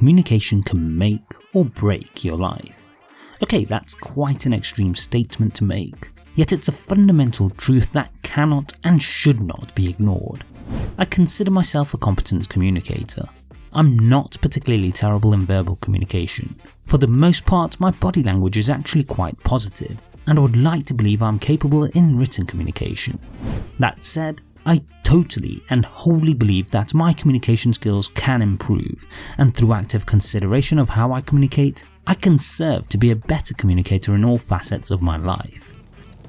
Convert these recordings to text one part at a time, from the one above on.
communication can make or break your life. Okay, that's quite an extreme statement to make, yet it's a fundamental truth that cannot and should not be ignored. I consider myself a competent communicator. I'm not particularly terrible in verbal communication. For the most part, my body language is actually quite positive, and I would like to believe I'm capable in written communication. That said, I totally and wholly believe that my communication skills can improve, and through active consideration of how I communicate, I can serve to be a better communicator in all facets of my life.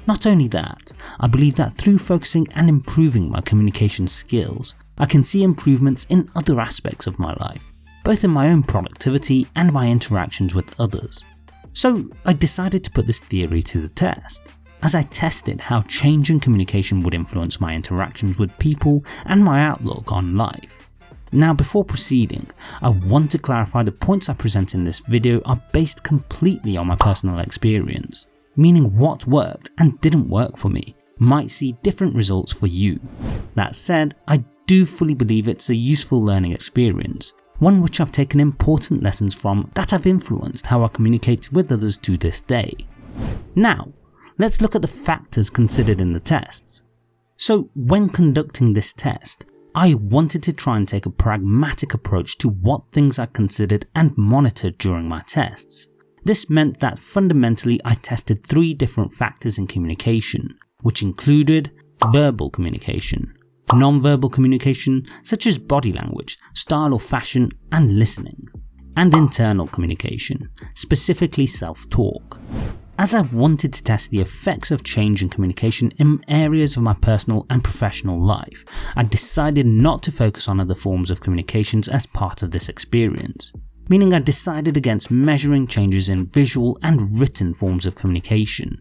Not only that, I believe that through focusing and improving my communication skills, I can see improvements in other aspects of my life, both in my own productivity and my interactions with others. So I decided to put this theory to the test as I tested how change in communication would influence my interactions with people and my outlook on life. Now before proceeding, I want to clarify the points I present in this video are based completely on my personal experience, meaning what worked and didn't work for me might see different results for you. That said, I do fully believe it's a useful learning experience, one which I've taken important lessons from that have influenced how I communicate with others to this day. Now, let's look at the factors considered in the tests. So when conducting this test, I wanted to try and take a pragmatic approach to what things I considered and monitored during my tests. This meant that fundamentally I tested three different factors in communication, which included verbal communication, non-verbal communication such as body language, style or fashion and listening, and internal communication, specifically self-talk as I wanted to test the effects of change in communication in areas of my personal and professional life, I decided not to focus on other forms of communications as part of this experience, meaning I decided against measuring changes in visual and written forms of communication.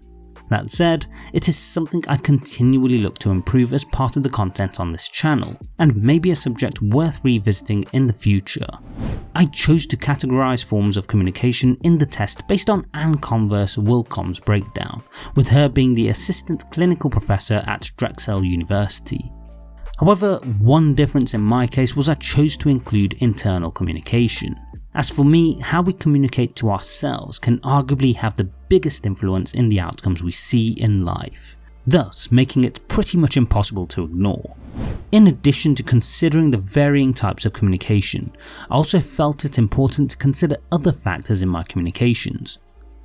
That said, it is something I continually look to improve as part of the content on this channel, and may be a subject worth revisiting in the future. I chose to categorise forms of communication in the test based on Anne Converse Willkomm's breakdown, with her being the assistant clinical professor at Drexel University. However, one difference in my case was I chose to include internal communication. As for me, how we communicate to ourselves can arguably have the biggest influence in the outcomes we see in life, thus making it pretty much impossible to ignore. In addition to considering the varying types of communication, I also felt it important to consider other factors in my communications.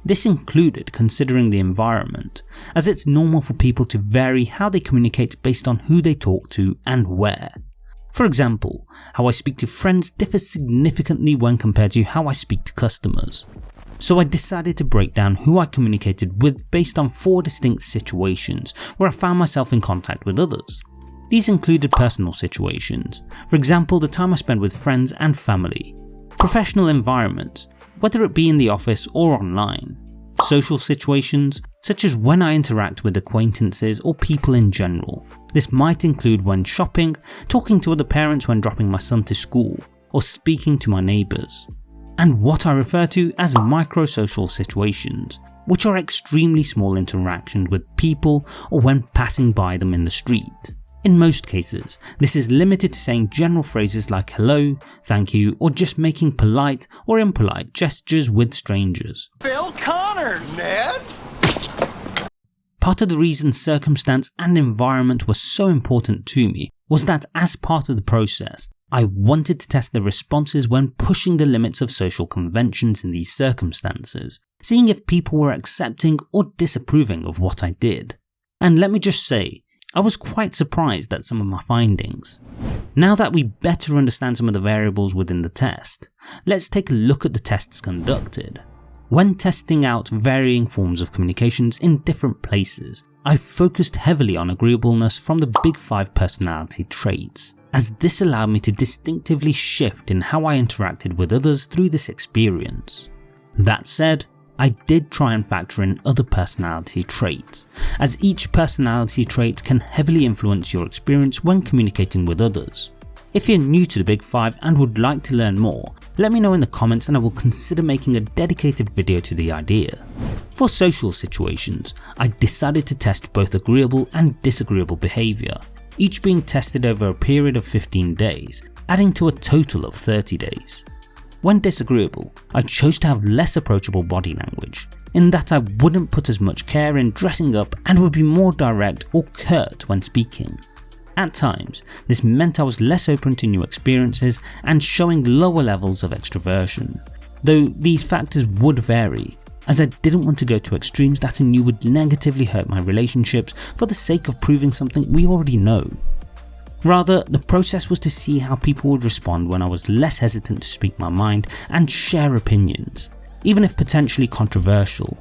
This included considering the environment, as it's normal for people to vary how they communicate based on who they talk to and where. For example, how I speak to friends differs significantly when compared to how I speak to customers. So I decided to break down who I communicated with based on four distinct situations where I found myself in contact with others. These included personal situations, for example the time I spend with friends and family, professional environments, whether it be in the office or online, social situations such as when I interact with acquaintances or people in general. This might include when shopping, talking to other parents when dropping my son to school, or speaking to my neighbours. And what I refer to as micro-social situations, which are extremely small interactions with people or when passing by them in the street. In most cases, this is limited to saying general phrases like hello, thank you, or just making polite or impolite gestures with strangers. Phil Connors! Ned? Part of the reason circumstance and environment were so important to me was that as part of the process, I wanted to test the responses when pushing the limits of social conventions in these circumstances, seeing if people were accepting or disapproving of what I did. And let me just say, I was quite surprised at some of my findings. Now that we better understand some of the variables within the test, let's take a look at the tests conducted. When testing out varying forms of communications in different places, I focused heavily on agreeableness from the big 5 personality traits, as this allowed me to distinctively shift in how I interacted with others through this experience. That said, I did try and factor in other personality traits, as each personality trait can heavily influence your experience when communicating with others. If you're new to the Big 5 and would like to learn more, let me know in the comments and I will consider making a dedicated video to the idea. For social situations, I decided to test both agreeable and disagreeable behaviour, each being tested over a period of 15 days, adding to a total of 30 days. When disagreeable, I chose to have less approachable body language, in that I wouldn't put as much care in dressing up and would be more direct or curt when speaking. At times, this meant I was less open to new experiences and showing lower levels of extroversion, though these factors would vary, as I didn't want to go to extremes that I knew would negatively hurt my relationships for the sake of proving something we already know. Rather, the process was to see how people would respond when I was less hesitant to speak my mind and share opinions, even if potentially controversial.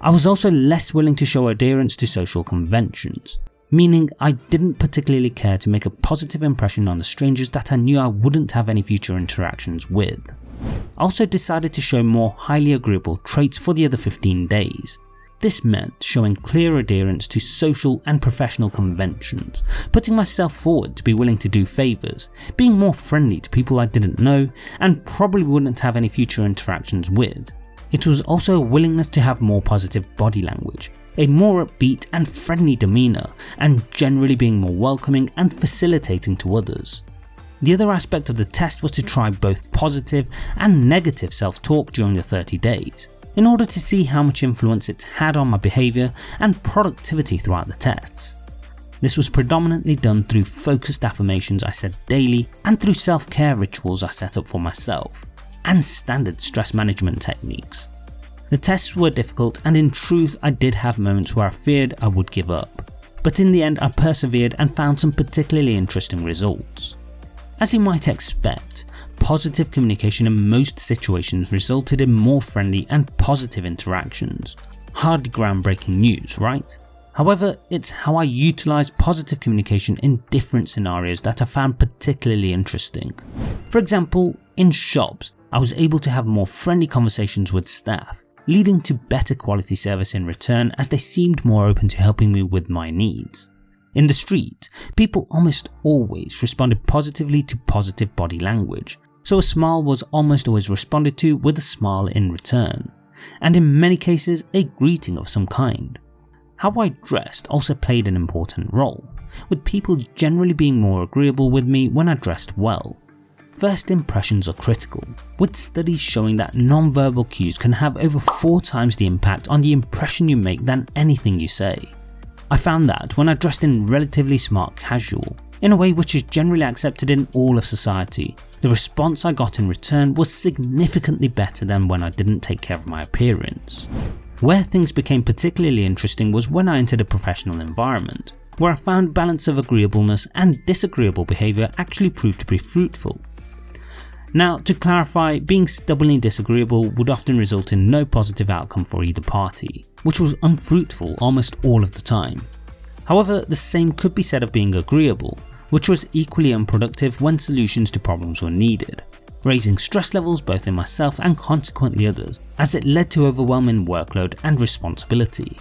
I was also less willing to show adherence to social conventions, meaning I didn't particularly care to make a positive impression on the strangers that I knew I wouldn't have any future interactions with. I also decided to show more highly agreeable traits for the other 15 days. This meant showing clear adherence to social and professional conventions, putting myself forward to be willing to do favours, being more friendly to people I didn't know and probably wouldn't have any future interactions with. It was also a willingness to have more positive body language, a more upbeat and friendly demeanour, and generally being more welcoming and facilitating to others. The other aspect of the test was to try both positive and negative self-talk during the 30 days, in order to see how much influence it had on my behaviour and productivity throughout the tests. This was predominantly done through focused affirmations I said daily and through self-care rituals I set up for myself, and standard stress management techniques. The tests were difficult and in truth I did have moments where I feared I would give up, but in the end I persevered and found some particularly interesting results. As you might expect, positive communication in most situations resulted in more friendly and positive interactions. Hardly groundbreaking news, right? However, it's how I utilise positive communication in different scenarios that I found particularly interesting. For example, in shops, I was able to have more friendly conversations with staff, leading to better quality service in return as they seemed more open to helping me with my needs. In the street, people almost always responded positively to positive body language, so a smile was almost always responded to with a smile in return, and in many cases a greeting of some kind. How I dressed also played an important role, with people generally being more agreeable with me when I dressed well, First impressions are critical, with studies showing that non-verbal cues can have over 4 times the impact on the impression you make than anything you say. I found that when I dressed in relatively smart casual, in a way which is generally accepted in all of society, the response I got in return was significantly better than when I didn't take care of my appearance. Where things became particularly interesting was when I entered a professional environment, where I found balance of agreeableness and disagreeable behaviour actually proved to be fruitful now to clarify, being stubbornly disagreeable would often result in no positive outcome for either party, which was unfruitful almost all of the time. However, the same could be said of being agreeable, which was equally unproductive when solutions to problems were needed, raising stress levels both in myself and consequently others, as it led to overwhelming workload and responsibility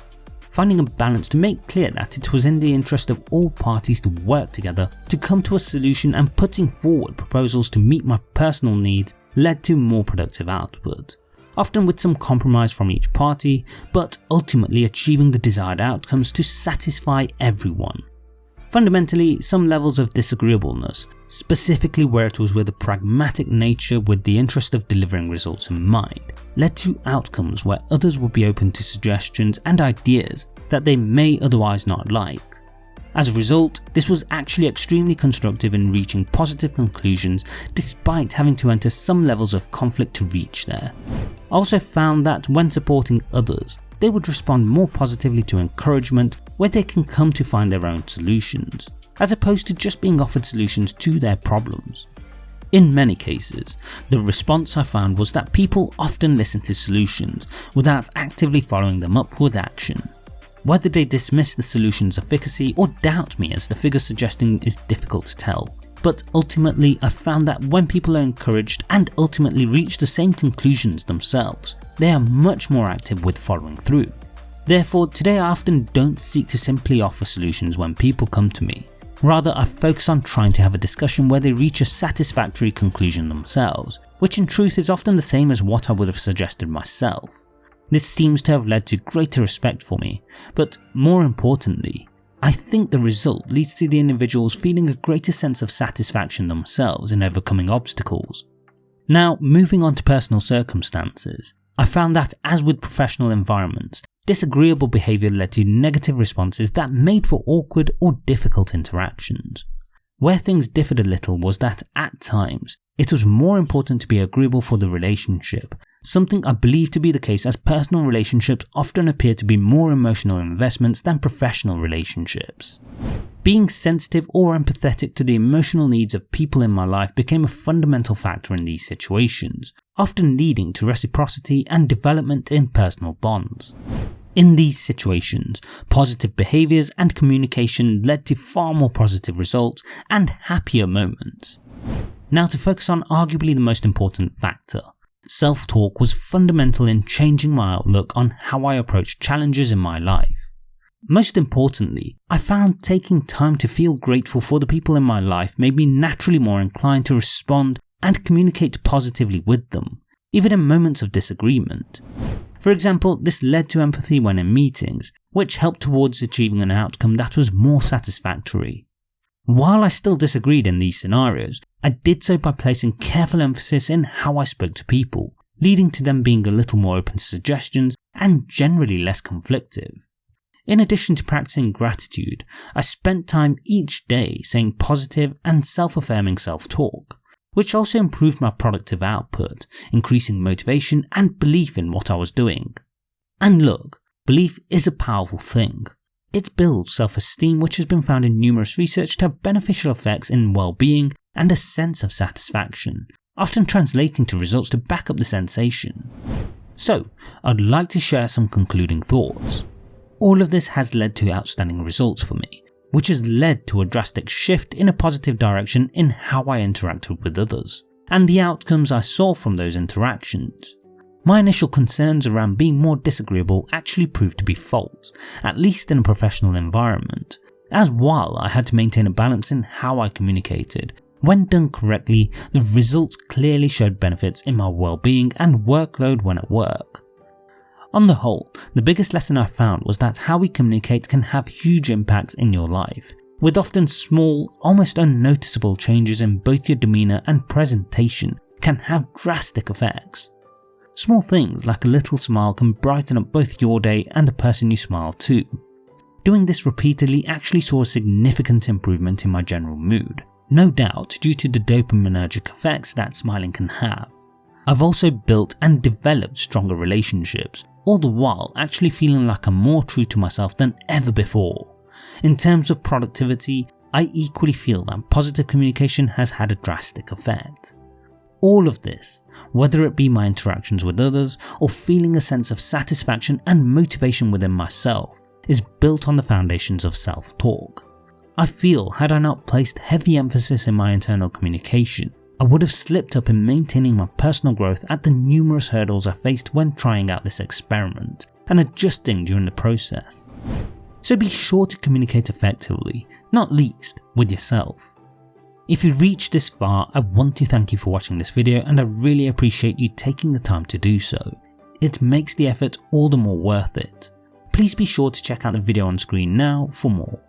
finding a balance to make clear that it was in the interest of all parties to work together to come to a solution and putting forward proposals to meet my personal needs led to more productive output, often with some compromise from each party, but ultimately achieving the desired outcomes to satisfy everyone. Fundamentally, some levels of disagreeableness, specifically where it was with a pragmatic nature with the interest of delivering results in mind, led to outcomes where others would be open to suggestions and ideas that they may otherwise not like. As a result, this was actually extremely constructive in reaching positive conclusions despite having to enter some levels of conflict to reach there. I also found that when supporting others, they would respond more positively to encouragement where they can come to find their own solutions, as opposed to just being offered solutions to their problems. In many cases, the response I found was that people often listen to solutions without actively following them up with action. Whether they dismiss the solution's efficacy or doubt me as the figure suggesting is difficult to tell, but ultimately I found that when people are encouraged and ultimately reach the same conclusions themselves, they are much more active with following through. Therefore, today I often don't seek to simply offer solutions when people come to me. Rather, I focus on trying to have a discussion where they reach a satisfactory conclusion themselves, which in truth is often the same as what I would have suggested myself. This seems to have led to greater respect for me, but more importantly, I think the result leads to the individuals feeling a greater sense of satisfaction themselves in overcoming obstacles. Now moving on to personal circumstances, I found that as with professional environments, disagreeable behaviour led to negative responses that made for awkward or difficult interactions. Where things differed a little was that at times, it was more important to be agreeable for the relationship, something I believe to be the case as personal relationships often appear to be more emotional investments than professional relationships. Being sensitive or empathetic to the emotional needs of people in my life became a fundamental factor in these situations, often leading to reciprocity and development in personal bonds. In these situations, positive behaviours and communication led to far more positive results and happier moments. Now to focus on arguably the most important factor. Self-talk was fundamental in changing my outlook on how I approach challenges in my life. Most importantly, I found taking time to feel grateful for the people in my life made me naturally more inclined to respond and communicate positively with them, even in moments of disagreement. For example, this led to empathy when in meetings, which helped towards achieving an outcome that was more satisfactory. While I still disagreed in these scenarios, I did so by placing careful emphasis in how I spoke to people, leading to them being a little more open to suggestions and generally less conflictive. In addition to practicing gratitude, I spent time each day saying positive and self-affirming self-talk, which also improved my productive output, increasing motivation and belief in what I was doing. And look, belief is a powerful thing. It builds self-esteem which has been found in numerous research to have beneficial effects in well-being and a sense of satisfaction, often translating to results to back up the sensation. So, I'd like to share some concluding thoughts. All of this has led to outstanding results for me, which has led to a drastic shift in a positive direction in how I interacted with others, and the outcomes I saw from those interactions. My initial concerns around being more disagreeable actually proved to be false, at least in a professional environment, as while I had to maintain a balance in how I communicated, when done correctly, the results clearly showed benefits in my well-being and workload when at work. On the whole, the biggest lesson I found was that how we communicate can have huge impacts in your life, with often small, almost unnoticeable changes in both your demeanour and presentation can have drastic effects. Small things like a little smile can brighten up both your day and the person you smile to. Doing this repeatedly actually saw a significant improvement in my general mood, no doubt due to the dopaminergic effects that smiling can have. I've also built and developed stronger relationships, all the while actually feeling like I'm more true to myself than ever before. In terms of productivity, I equally feel that positive communication has had a drastic effect. All of this, whether it be my interactions with others or feeling a sense of satisfaction and motivation within myself, is built on the foundations of self-talk. I feel had I not placed heavy emphasis in my internal communication, I would have slipped up in maintaining my personal growth at the numerous hurdles I faced when trying out this experiment and adjusting during the process. So be sure to communicate effectively, not least with yourself. If you've reached this far, I want to thank you for watching this video and I really appreciate you taking the time to do so. It makes the effort all the more worth it. Please be sure to check out the video on screen now for more.